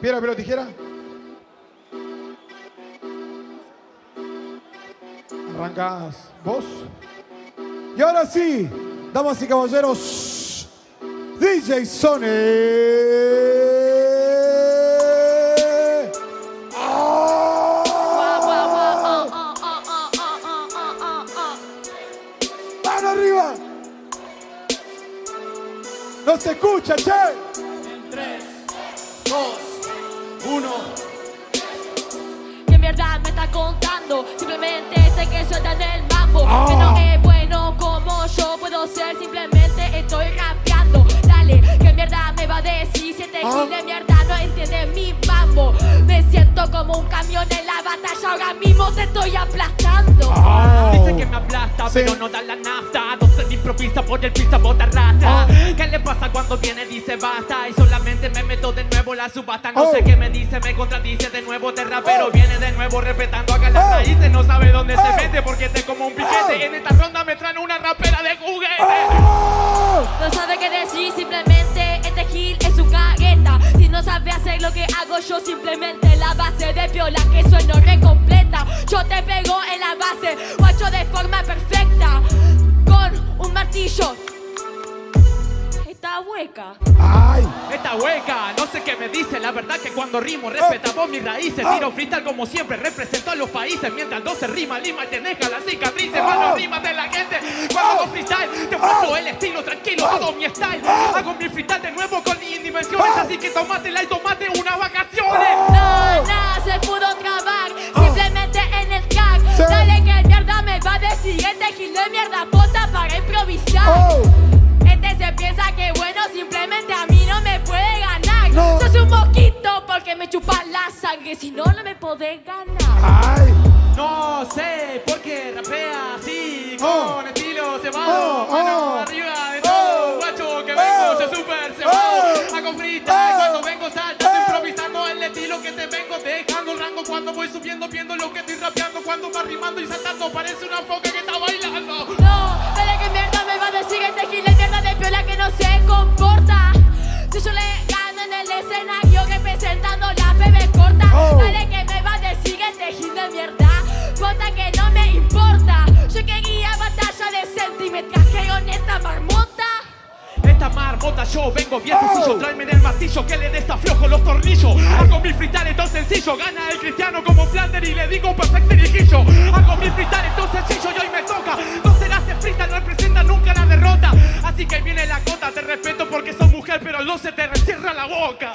Piedra, papel o tijera. Arrancás vos. Y ahora sí, damas y caballeros, DJ Sony. ¡Mano arriba! ¡No se escucha, che! En 3, 2, 1. ¿Qué mierda me está contando? Simplemente sé que suelta en el Ahora mismo te estoy aplastando Ah. Dice que me aplasta, Sí. pero no da la nafta. No se improvisa por el pista bota rata. Ah. ¿Qué le pasa cuando viene? Dice basta. Y solamente me meto de nuevo la subasta. No Oh. sé qué me dice, me contradice de nuevo. De rapero Oh. viene de nuevo respetando acá las Oh. raíces. No sabe dónde Oh. se mete porque te como un piquete. Oh. En esta ronda me traen una rapera de juguete. No sabe qué decir, simplemente este gil es su cagueta. Si no sabe hacer lo que hago yo, simplemente la base de piola que sueno recompleta. Yo te pego en la base, guacho de forma perfecta. Con un martillo. Está hueca. ¡Ay! Esta hueca, no sé qué me dice, la verdad que cuando rimo respetamos mis raíces, Oh. tiro freestyle como siempre, represento a los países, mientras no se rima, lima y te deja las cicatrices, Oh. mano rima de la gente, cuando hago freestyle, te muestro el estilo tranquilo, todo mi style, hago mi freestyle de nuevo con mis dimensiones, así que tómatela y tomate unas vacaciones. No, no se pudo porque me chupa la sangre, si no, no me podés ganar. ¡Ay! No sé por qué rapea así, Oh. con estilo cebado, Oh, mano oh. arriba de todo, Oh. guacho que Oh. vengo, yo super cebado, Oh. hago freestyle Oh. cuando vengo saltando, Oh. improvisando el estilo que te vengo dejando rango cuando voy subiendo, viendo lo que estoy rapeando, cuando va rimando y saltando, parece una foca que está bailando. Que no me importa. Yo quería batalla decente y me trajeron esta marmota. Esta marmota yo vengo bien Oh. sencillo Tráeme el martillo que le desaflojo los tornillos Hago mi freestyle todo sencillo Gana el cristiano como Flander y le digo perfecto riquillo Hago mi freestyle todo sencillo y hoy me toca No serás de freestyle, no representa nunca la derrota Así que viene la cota, te respeto porque sos mujer Pero no se te cierra la boca.